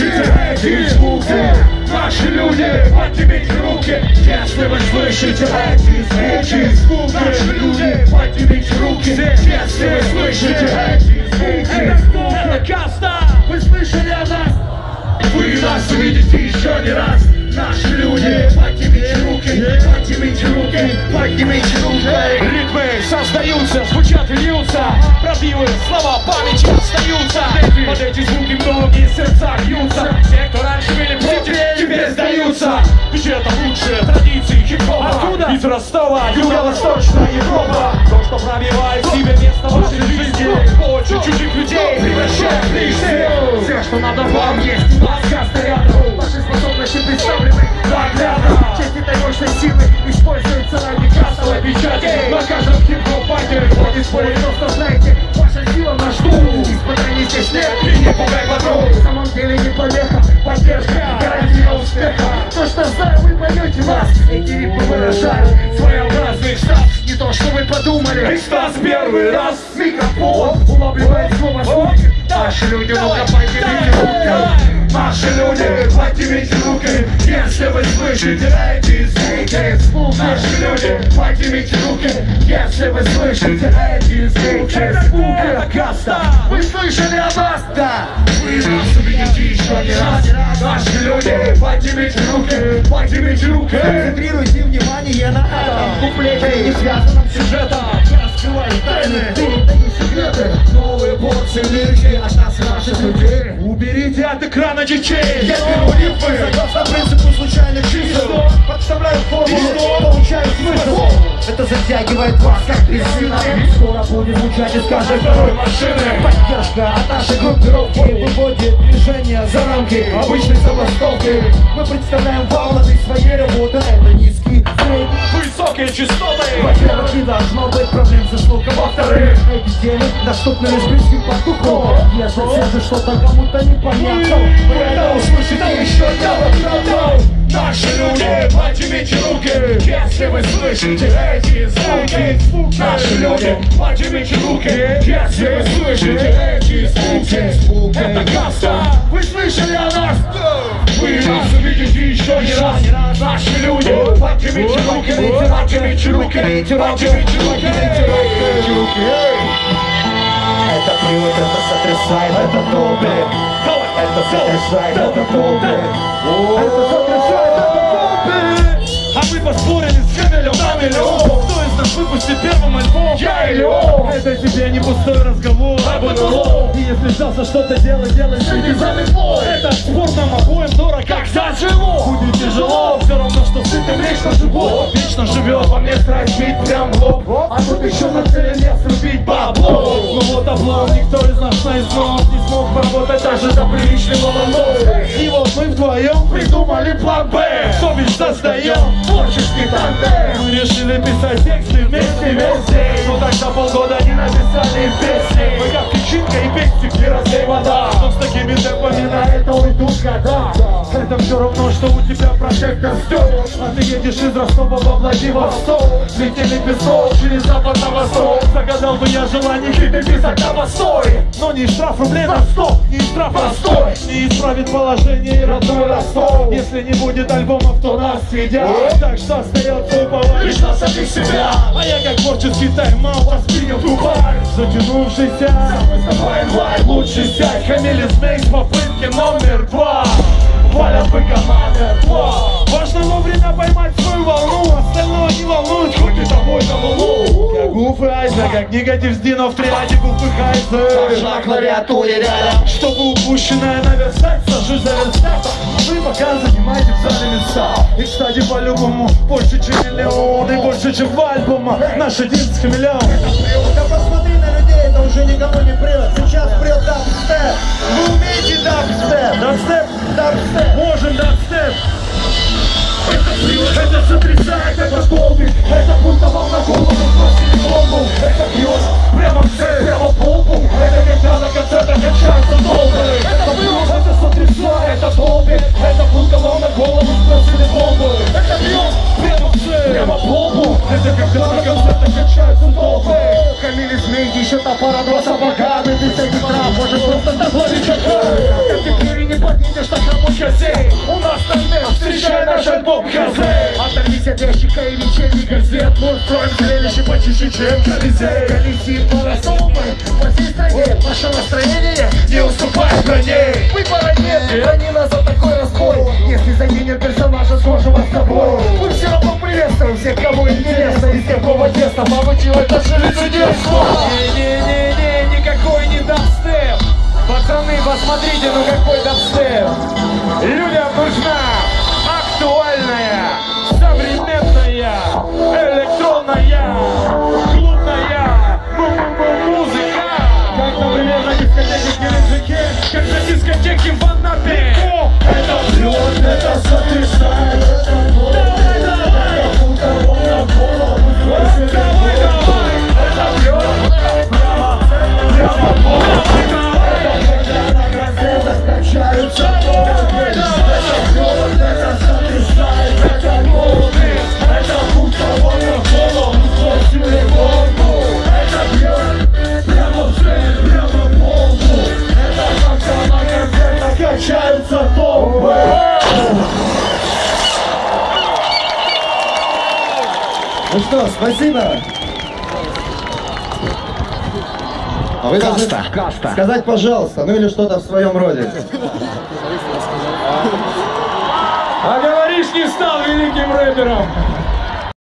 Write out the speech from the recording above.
слышите эти звуки Наши люди, поднимите руки Если вы слышите эти звуки Наши люди, поднимите руки Если вы слышите эти звуки Это кто? Это Каста! Вы слышали о нас? Вы нас увидите еще не раз Наши люди, Ритмы создаются, звучат и льются. Пробивы, слова памяти остаются. Под эти звуки многие сердца бьются Те, кто раньше были против, теперь сдаются. Ведь это лучшие традиции хип-хопа. Откуда? Из Ростова, Юго-Восточная Европа. То, что пробивает себе место в вашей жизни. Больше чужих людей превращает в лишних Все, что надо вам, есть. Каста рядом. Ваши способности представлены. Наглядно Эти ритмы выражают своеобразный штаб. Не то, что вы подумали. Экстаз первый раз. Микрофон улавливает слово звуки Наши люди, ну-ка поднимите руки Наши люди, поднимите руки Если вы слышите эти звуки Наши люди, поднимите руки Если вы слышите эти звуки Это слышали о нас? Да Вы нас увидите еще не раз Наши люди, поднимите руки Поднимите руки. Концентрируйте внимание на этом куплете Не связанном сюжетом. Раскрывай тайны, передай секреты. Новые порции лирики от нас и наших людей. Уберите от экрана детей. Я беру рифмы согласно принципу случайных чисел. Подставляю формулу, получаю затягивает вас как резина. Скоро будет звучать из каждой второй машины. Поддержка от нашей группировки Выводит движение за рамки обычной забастовки. Мы представляем волны своей работы Это низкий, средний. Высокие частоты во-первых, не должно быть проблем со слухом Во-вторых, эти темы доступны лишь близким по духу Если все же что-то кому-то непонятно Вы это слышите эти звуки? Наши люди, поднимите руки Если вы слышите эти звуки. Это каста. Вы слышали о нас? Вы нас увидите еще не раз. Наши люди, поднимите руки Поднимите руки Поднимите руки Поднимите руки. Это привод, это сотрясает, это топит Это сотрясает, это топит Это сотрясает, это А мы поспорили с Хэмилем на миллион Кто из нас выпустит первым альбом? Я или он? Это тебе не пустой разговор. Об НЛО И если взялся что-то делать, делай следи за метлой Это спор нам обоим дорог, как за живот. Будет тяжело, все равно, что сытым вечно живот. Вечно живет, во мне страсть бить прям в лоб. А тут еще на цели не срубить бабло. Ну вот облом, никто из нас наизнос Не смог поработать даже за приличный волной. И вот мы вдвоем придумали план Б создаем творческий тандем. Мы решили писать тексты вместе весь день Ну так за полгода не написали песни. Мы как печенька и пестик, не разлей вода. Но с такими темпами на это уйдут года Это все равно, что у тебя прожектор стек А ты едешь из Ростова во Владивосток. Летели песок через запад на восток. Загадал бы я желание хиты писать на постой. Но не штраф рублей на стоп, не штраф простой Не исправит положение родной Ростов. Если не будет альбомов, то нас съедят. Так что остается уповать лишь на самих себя. А я как творческий тайм-аут воспринял Дубай. Затянувшийся. Самый инвайт, лучший сядь. Хамили Снейкс в попытке номер два Валят бы команда два Важно вовремя поймать свою волну Остальное не волнует, хоть и тобой на луну. Как Гуф и Айза, как негатив с Дино в триаде Гуф и Хайзер На клавиатуре рядом чтобы упущенное наверстать, сажусь за верстак. Вы пока занимаете в зале места. И, кстати, по-любому больше, чем миллион И больше, чем в альбомах. Наш один с хамелеон это уже никого не прет. Сейчас прет дабстеп. Вы умеете дабстеп? Дабстеп, Дабстеп. Можем дабстеп это не игра, может просто добавить Как ты и не поднимешь, так кому сей У нас тандем, встречай наш альбом Хазей Оторвись от ящика и вечерних газет. Мы устроим зрелище почище, чем Колизей. Колесим по по всей стране. Наше настроение не уступает на ней Выбора нет, они нас за такой разбой. Если загинет персонажа схожего а с тобой. Мы все равно приветствуем всех, кому интересно Из какого теста получил это же лицедейство Не-не-не дабстеп. Пацаны, посмотрите, ну какой дабстеп. Людям нужна актуальная, что, спасибо. А вы должны сказать, пожалуйста, ну или что-то в своем роде. А говоришь, не стал великим рэпером.